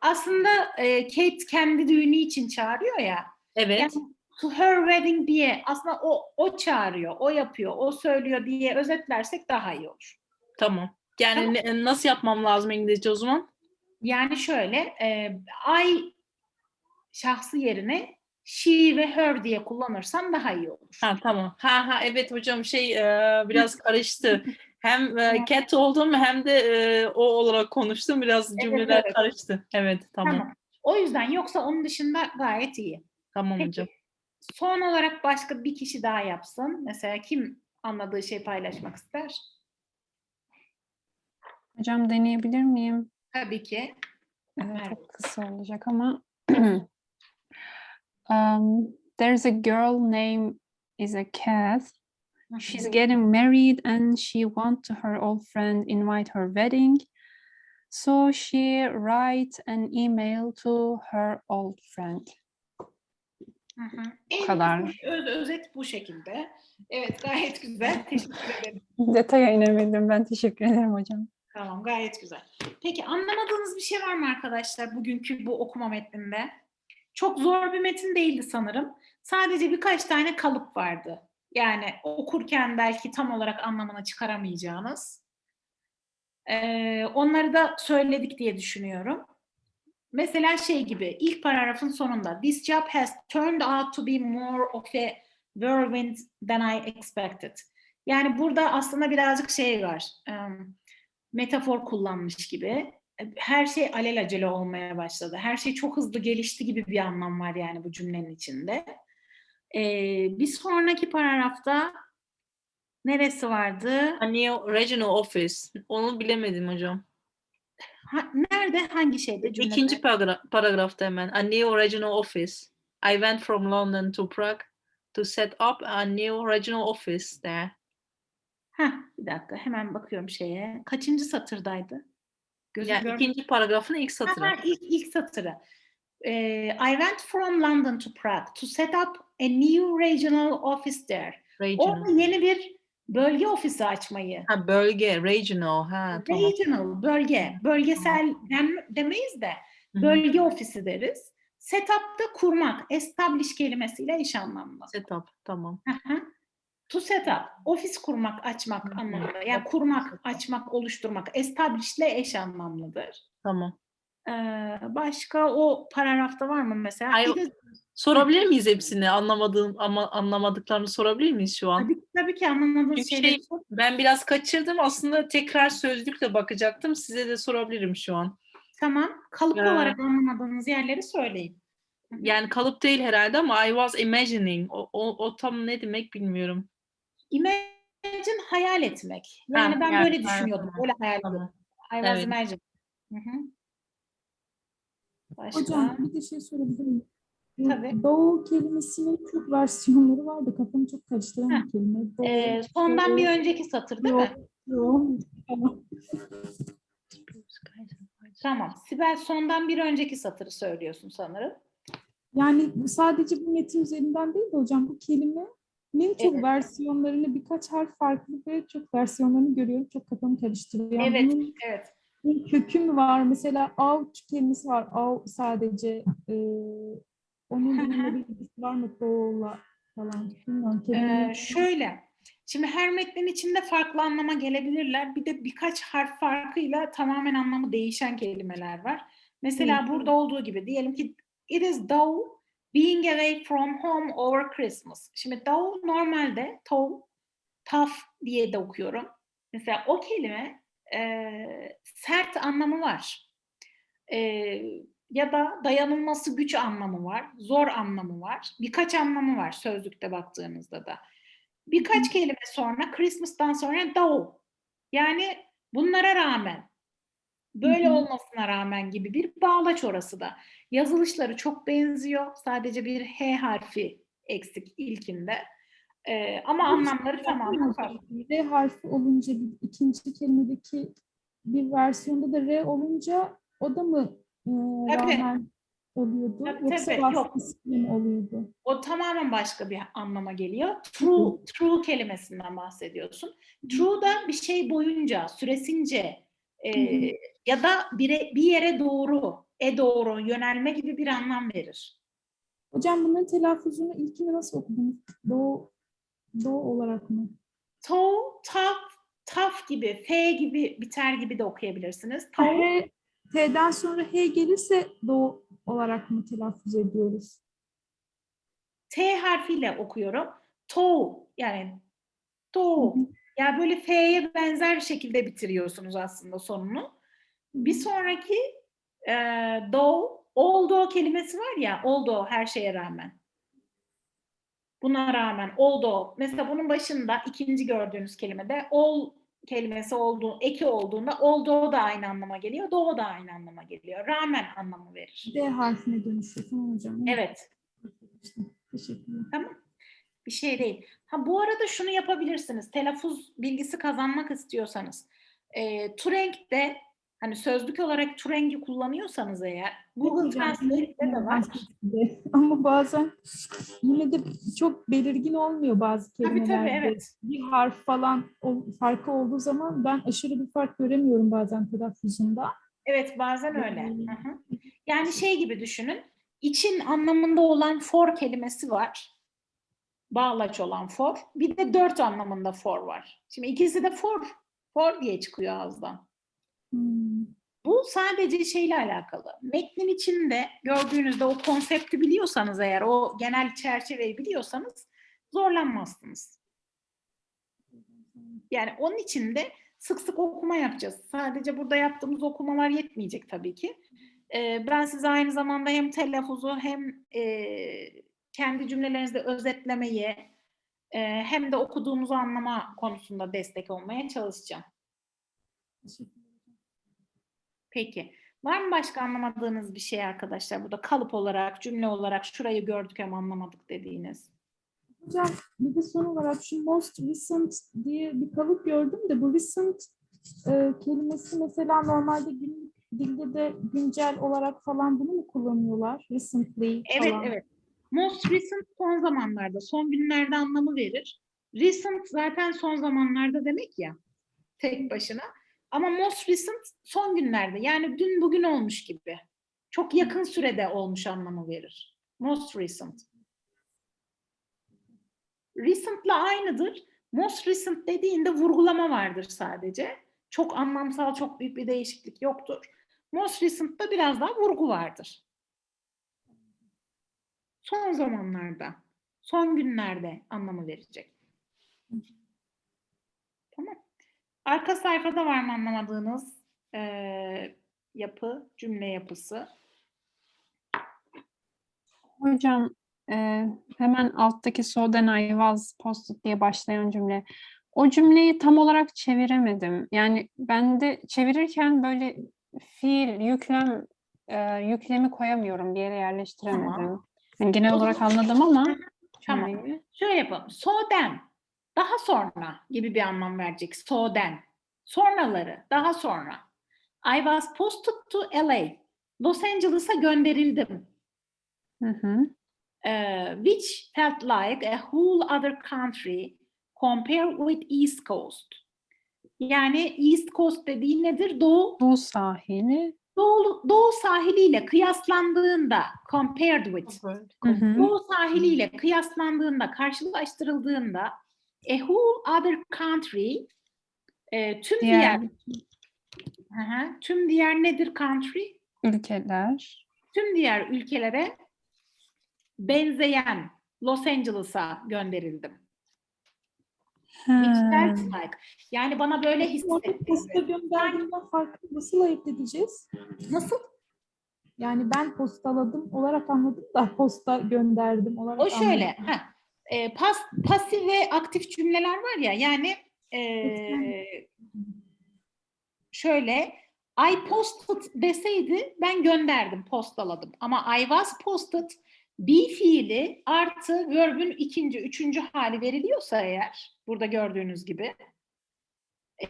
Aslında e, Kate kendi düğünü için çağırıyor ya. Evet. Yani to her wedding diye aslında o o çağırıyor, o yapıyor, o söylüyor diye özetlersek daha iyi olur. Tamam. Yani Tamam. ne- nasıl yapmam lazım İngilizce o zaman? Yani şöyle, e, I şahsı yerine she ve her diye kullanırsan daha iyi olur. Ha tamam. Ha ha evet hocam şey e, biraz karıştı. Hem e, cat oldum hem de e, o olarak konuştum. Biraz cümleler evet. karıştı. Evet tamam. Tamam. O yüzden yoksa onun dışında gayet iyi. Tamam Peki. hocam. Son olarak başka bir kişi daha yapsın. Mesela kim anladığı şeyi paylaşmak ister? Hocam deneyebilir miyim? Tabii ki. Ee, Evet. çok kısa olacak ama. um, there's a girl name is a cat. She's getting married and she want to her old friend invite her wedding. So she write an email to her old friend. Hı hı. En kadar. Öz, özet bu şekilde. Evet gayet güzel. Teşekkür ederim. Detaya inemedim. Ben teşekkür ederim hocam. Tamam gayet güzel. Peki anlamadığınız bir şey var mı arkadaşlar bugünkü bu okuma metninde? Çok zor bir metin değildi sanırım. Sadece birkaç tane kalıp vardı. Yani okurken belki tam olarak anlamını çıkaramayacağınız. Ee, onları da söyledik diye düşünüyorum. Mesela şey gibi ilk paragrafın sonunda This job has turned out to be more of a whirlwind than I expected. Yani burada aslında birazcık şey var. em, metafor kullanmış gibi. Her şey alelacele olmaya başladı. Her şey çok hızlı gelişti gibi bir anlam var yani bu cümlenin içinde. Ee, bir sonraki paragrafta neresi vardı? New regional office. Onu bilemedim hocam. Ha- nerede? Hangi şeyde? Cümlede? İkinci paragra- paragrafta hemen. A new regional office. I went from London to Prague to set up a new regional office there. Heh, bir dakika hemen bakıyorum şeye. Kaçıncı satırdaydı? Gözüm Yani ikinci paragrafın ilk satırı. Ha, ilk, ilk satırı. Ee, I went from London to Prague to set up a new regional office there. Regional. Orada yeni bir bölge ofisi açmayı. Ha bölge, regional. Ha tamam. Regional, bölge. Bölgesel dem- demeyiz de Hı hı. bölge ofisi deriz. Setup'ta kurmak, establish kelimesiyle eş anlamlı. Setup. Tamam. Hı hı. to set up, ofis kurmak, açmak Hı hı. anlamında. Yani kurmak, açmak, oluşturmak. Establish ile eş anlamlıdır. Tamam. Ee, başka o paragrafta var mı mesela? Ay- de Sorabilir miyiz hepsini? Anlamadığım ama anlamadıklarını sorabilir miyiz şu an? tabii, tabii ki anlamadığınız Çünkü şeyleri şey-. Ben biraz kaçırdım. Aslında tekrar sözlükle bakacaktım. Size de sorabilirim şu an. Tamam. Kalıp Ya. olarak anlamadığınız yerleri söyleyin. Yani kalıp değil herhalde ama I was imagining. O, o, o tam ne demek bilmiyorum. Imagine hayal etmek. Yani Ha, ben yani, böyle düşünüyordum. tamam, Öyle hayal ediyordum. I was Evet. imagine. Hı hı. Başka? Hocam bir de şey sorabilir miyim? Tabii. Doğu kelimesinin çok versiyonları vardı. Kafamı çok karıştıran bir kelime. Doğu, Ee, sondan bir doğu, önceki satır değil mi? doğu. Tamam. Sibel sondan bir önceki satırı söylüyorsun sanırım. Yani sadece bu metin üzerinden değil de hocam bu kelimenin çok Evet. versiyonlarını birkaç harf farklı ve çok versiyonlarını görüyorum. Çok kafamı karıştırıyor. Evet, bunun evet. Bir kökü mü var? Mesela avuç kelimesi var. Av sadece. E, onun bir ilgisi var mı? Doğu'la falan. Bilmiyorum. Ee, şöyle. Şimdi her metnin içinde farklı anlama gelebilirler. Bir de birkaç harf farkıyla tamamen anlamı değişen kelimeler var. Mesela Evet, burada olduğu gibi diyelim ki it is though being away from home over Christmas. Şimdi though normalde though tough diye de okuyorum. Mesela o kelime e, sert anlamı var. E, ya da dayanılması güç anlamı var, zor anlamı var, birkaç anlamı var sözlükte baktığınızda da. Birkaç kelime sonra Christmas'tan sonra though. Yani bunlara rağmen, böyle olmasına rağmen gibi bir bağlaç orası da. Yazılışları çok benziyor. Sadece bir H harfi eksik ilkinde. Ee, ama anlamları tamamen farklı. R harfi olunca bir, ikinci kelimedeki bir versiyonda da R olunca o da mı e, Tabii. oluyordu? Tabii, Yoksa tabii, yok. mi oluyordu? O tamamen başka bir anlama geliyor. True, true kelimesinden bahsediyorsun. True da bir şey boyunca, süresince e, Hı hı. ya da bire, bir yere doğru, e doğru yönelme gibi bir anlam verir. Hocam bunların telaffuzunu ilkini nasıl okudunuz? Doğu, doğu olarak mı? To, tough, tough gibi, F gibi biter gibi de okuyabilirsiniz. To, H, T'den sonra H gelirse doğu olarak mı telaffuz ediyoruz? T harfiyle okuyorum. To, yani to. Ya böyle F'ye benzer bir şekilde bitiriyorsunuz aslında sonunu. Bir sonraki e, though, although kelimesi var ya, although her şeye rağmen. Buna rağmen, although. Mesela bunun başında ikinci gördüğünüz kelimede all kelimesi olduğu, eki olduğunda although da aynı anlama geliyor, though da aynı anlama geliyor. Rağmen anlamı verir. D harfine dönüşüyor. Tamam hocam. Evet. Teşekkürler. Tamam. Bir şey değil. Ha bu arada şunu yapabilirsiniz. Telaffuz bilgisi kazanmak istiyorsanız. E, Turing'de hani sözlük olarak Turing'i kullanıyorsanız eğer Google Translate'de de var. de. Ama bazen yine de çok belirgin olmuyor bazı Tabii kelimelerde. tabii evet. Bir harf falan o- farkı olduğu zaman ben aşırı bir fark göremiyorum bazen telaffuzunda. Evet bazen öyle. Hı hı. Yani şey gibi düşünün. İçin anlamında olan for kelimesi var. Bağlaç olan for. Bir de dört anlamında for var. Şimdi ikisi de for. For diye çıkıyor ağızdan. Bu sadece şeyle alakalı. Metnin içinde gördüğünüzde o konsepti biliyorsanız eğer, o genel çerçeveyi biliyorsanız zorlanmazsınız. Yani onun için de sık sık okuma yapacağız. Sadece burada yaptığımız okumalar yetmeyecek tabii ki. Ee, ben size aynı zamanda hem telaffuzu hem e, kendi cümlelerinizde özetlemeyi e, hem de okuduğumuzu anlama konusunda destek olmaya çalışacağım. Teşekkürler. Peki. Var mı başka anlamadığınız bir şey arkadaşlar? Burada kalıp olarak, cümle olarak şurayı gördük ama anlamadık dediğiniz. Hocam bir de son olarak şu most recent diye bir kalıp gördüm de bu recent e, kelimesi mesela normalde günlük dilde de güncel olarak falan bunu mu kullanıyorlar? Recently Evet, falan. evet. Most recent son zamanlarda, son günlerde anlamı verir. Recent zaten son zamanlarda demek ya, tek başına. Ama most recent son günlerde, yani dün bugün olmuş gibi. Çok yakın sürede olmuş anlamı verir. Most recent. Recent'la aynıdır. Most recent dediğinde vurgulama vardır sadece. Çok anlamsal, çok büyük bir değişiklik yoktur. Most recent'ta biraz daha vurgu vardır. Son zamanlarda, son günlerde anlamı verecek. Tamam. Arka sayfada var mı anlamadığınız eee, yapı, cümle yapısı? Hocam e, hemen alttaki so then I was posted diye başlayan cümle. O cümleyi tam olarak çeviremedim. Yani ben de çevirirken böyle fiil, yüklem, e, yüklemi koyamıyorum bir yere yerleştiremedim. Yani genel olarak anladım ama Tamam. Şöyle yapalım. So then. Daha sonra gibi bir anlam verecek. So then. Sonraları. Daha sonra. I was posted to LA. Los Angeles'a gönderildim. Hı hı. eh, which felt like a whole other country compared with East Coast. Yani East Coast dediği nedir? Doğu, Bu sahili. doğu, doğu sahiliyle kıyaslandığında, compared with, Hı hı. doğu sahiliyle kıyaslandığında, karşılaştırıldığında a whole other country, e, tüm diğer, Diğer Hı hı, tüm diğer nedir country? ülkeler. Tüm diğer ülkelere benzeyen Los Angeles'a gönderildim. Felt like. Yani bana böyle hissettirdi. gönderdiğimden farklı nasıl ayırt edeceğiz? Nasıl? Yani ben postaladım olarak anladım da posta gönderdim olarak O şöyle. anladım. heh, e, pas, pasif ve aktif cümleler var ya. Yani e, şöyle I posted deseydi ben gönderdim, postaladım. Ama I was posted be fiili artı verb'ün ikinci, üçüncü hali veriliyorsa eğer burada gördüğünüz gibi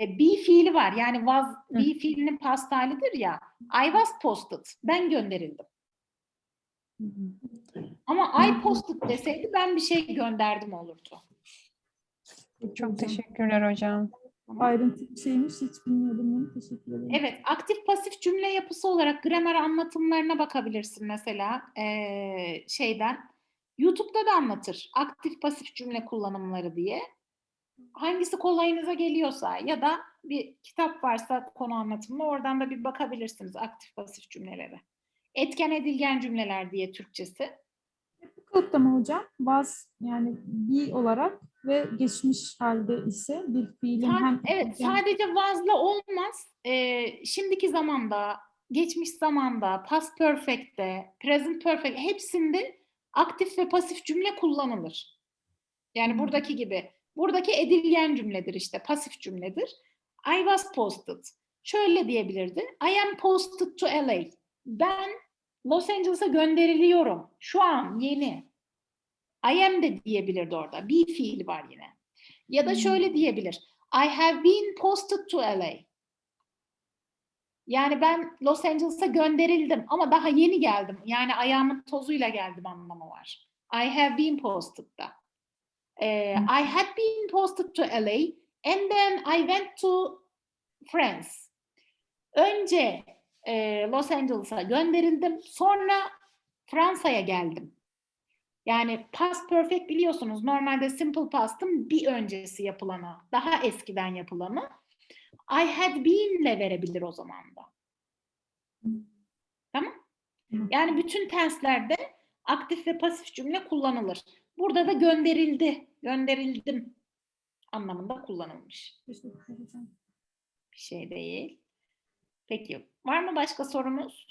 e, be fiili var. Yani was be fiilinin past halidir ya. I was posted. Ben gönderildim. Ama I posted deseydi ben bir şey gönderdim olurdu. Çok teşekkürler hocam. Ayrıntı bir şeymiş hiç bilmiyordum bunu. Teşekkür ederim. Evet, aktif pasif cümle yapısı olarak gramer anlatımlarına bakabilirsin mesela eee, şeyden. YouTube'da da anlatır aktif pasif cümle kullanımları diye. Hangisi kolayınıza geliyorsa ya da bir kitap varsa konu anlatımında oradan da bir bakabilirsiniz aktif pasif cümlelere. Etken edilgen cümleler diye Türkçesi. Mı hocam? Was yani be olarak ve geçmiş halde ise bir fiilin Sa- hem evet, hem- sadece was'la olmaz. Ee, şimdiki zamanda, geçmiş zamanda, past perfect'te, present perfect hepsinde aktif ve pasif cümle kullanılır. Yani buradaki gibi. Buradaki edilgen cümledir işte, pasif cümledir. I was posted. Şöyle diyebilirdi. I am posted to LA. Ben Los Angeles'a gönderiliyorum. Şu an yeni. I am de diyebilirdi orada. Be fiili var yine. Ya da şöyle diyebilir. I have been posted to LA. Yani ben Los Angeles'a gönderildim ama daha yeni geldim. Yani ayağımın tozuyla geldim anlamı var. I have been posted da. Ee, I had been posted to LA and then I went to France. Önce e, Los Angeles'a gönderildim. Sonra Fransa'ya geldim. Yani past perfect biliyorsunuz normalde simple past'ın bir öncesi yapılanı, daha eskiden yapılanı. I had been ile verebilir o zaman da. Tamam? Yani bütün tenslerde aktif ve pasif cümle kullanılır. Burada da gönderildi, gönderildim anlamında kullanılmış. Bir şey değil. Peki, var mı başka sorumuz?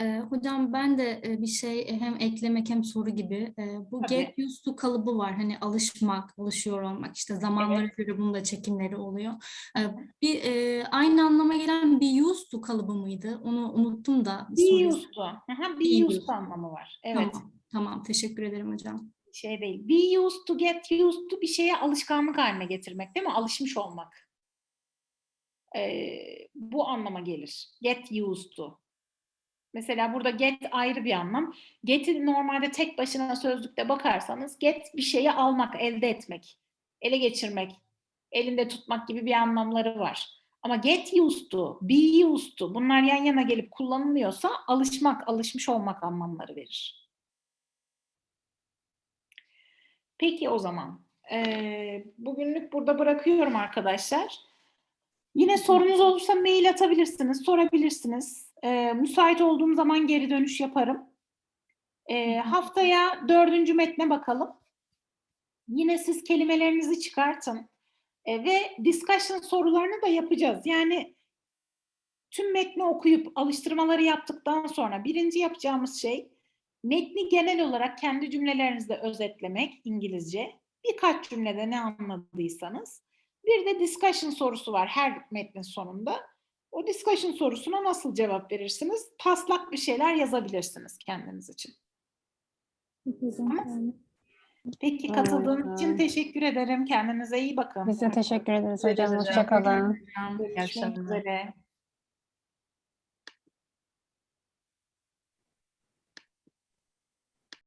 Ee, hocam ben de e, bir şey e, hem eklemek hem soru gibi. E, bu Tabii. get used to kalıbı var. Hani alışmak, alışıyor olmak. İşte zamanlara göre bunun da çekimleri oluyor. E, bir e, aynı anlama gelen be used to kalıbı mıydı? Onu unuttum da. Be soruyu- used to. Aha, used used. to anlamı var. Evet. Tamam, tamam. Teşekkür ederim hocam. şey değil. Be used to, get used to bir şeye alışkanlık haline getirmek değil mi? Alışmış olmak. Ee, bu anlama gelir. Get used to. Mesela burada get ayrı bir anlam. Get'i normalde tek başına sözlükte bakarsanız get bir şeyi almak, elde etmek, ele geçirmek, elinde tutmak gibi bir anlamları var. Ama get used to, be used to bunlar yan yana gelip kullanılıyorsa alışmak, alışmış olmak anlamları verir. Peki o zaman. Ee, bugünlük burada bırakıyorum arkadaşlar. Yine sorunuz olursa mail atabilirsiniz, sorabilirsiniz. Ee, müsait olduğum zaman geri dönüş yaparım. Ee, haftaya dördüncü metne bakalım. Yine siz kelimelerinizi çıkartın. Ee, ve discussion sorularını da yapacağız. Yani tüm metni okuyup alıştırmaları yaptıktan sonra birinci yapacağımız şey metni genel olarak kendi cümlelerinizde özetlemek İngilizce. Birkaç cümlede ne anladıysanız. Bir de discussion sorusu var her metnin sonunda. O discussion sorusuna nasıl cevap verirsiniz? Taslak bir şeyler yazabilirsiniz kendiniz için. Peki. Tamam. katıldığınız için teşekkür ederim. Kendinize iyi bakın. Biz de teşekkür ederiz hocam. Hoşçakalın. Görüşmek akşamlar. üzere.